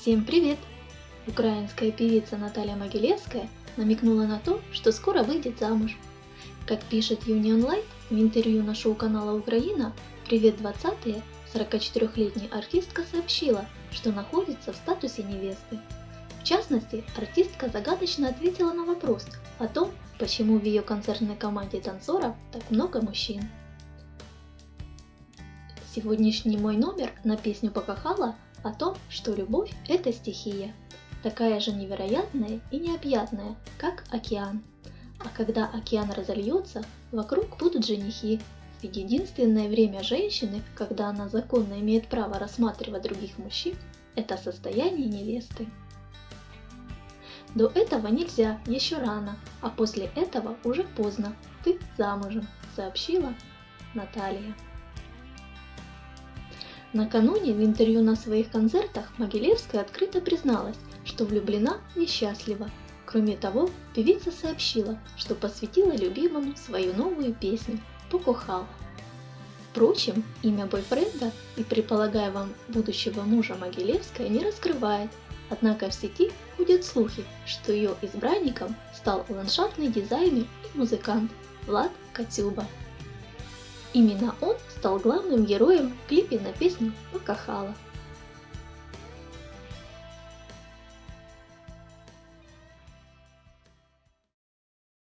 Всем привет! Украинская певица Наталья Могилевская намекнула на то, что скоро выйдет замуж. Как пишет Union Light в интервью на шоу канала Украина «Привет 20 44-летняя артистка сообщила, что находится в статусе невесты. В частности, артистка загадочно ответила на вопрос о том, почему в ее концертной команде танцоров так много мужчин. Сегодняшний мой номер на песню Покахала о том, что любовь – это стихия, такая же невероятная и необъятная, как океан. А когда океан разольется, вокруг будут женихи, ведь единственное время женщины, когда она законно имеет право рассматривать других мужчин, это состояние невесты. До этого нельзя, еще рано, а после этого уже поздно. Ты замужем, сообщила Наталья. Накануне в интервью на своих концертах Могилевская открыто призналась, что влюблена и. Кроме того, певица сообщила, что посвятила любимому свою новую песню «Покохала». Впрочем, имя бойфренда и предполагаемого будущего мужа Могилевская не раскрывает, однако в сети ходят слухи, что ее избранником стал ландшафтный дизайнер и музыкант Влад Катюба. Именно он стал главным героем в клипе на песню «Покахала».